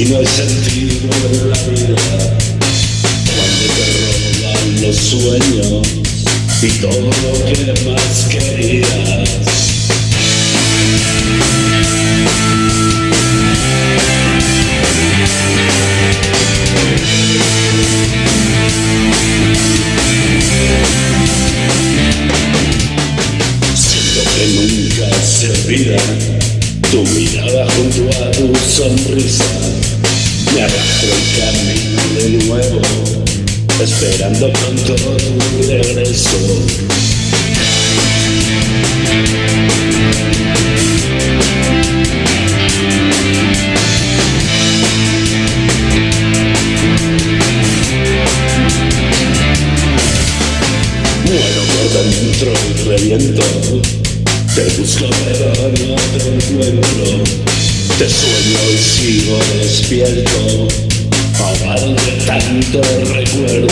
ti no hay sentido en la vida, cuando te roban los sueños y todo lo que más querías. Tu mirada junto a tu sonrisa. Me arrastra el camino de nuevo esperando pronto tu regreso. Muero por dentro y reviento te busco pero no te encuentro. Te sueño y sigo despierto Ahogado de tanto recuerdo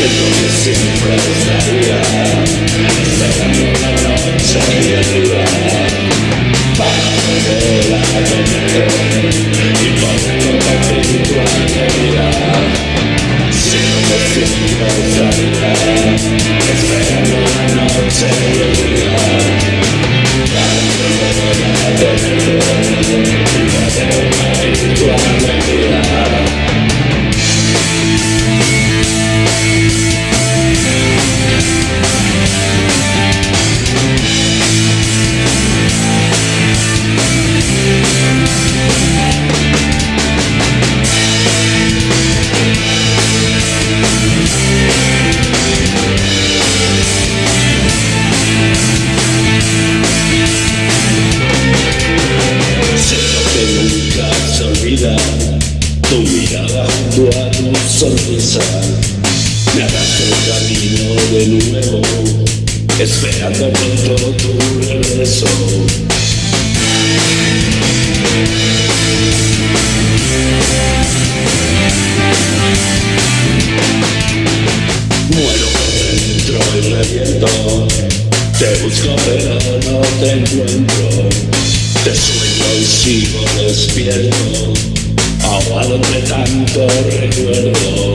Siento que siempre estaría Esperando la noche y el día Tu Me arrastra el camino de nuevo Esperando pronto tu regreso Muero por dentro y reviento Te busco pero no te encuentro Te sueño y sigo despierto ahogado entre tanto recuerdo.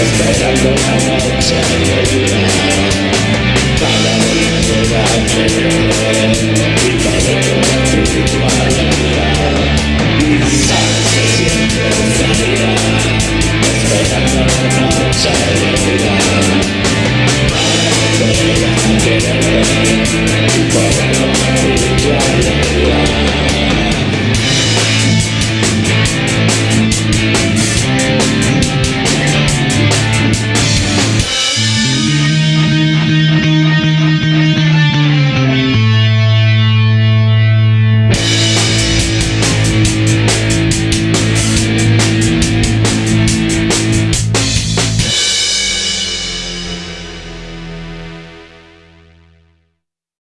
esperando la noche y el día para volver a creer y perder tu espiritualidad. Sabes que siempre estaría esperando la noche y el día para volver a querer.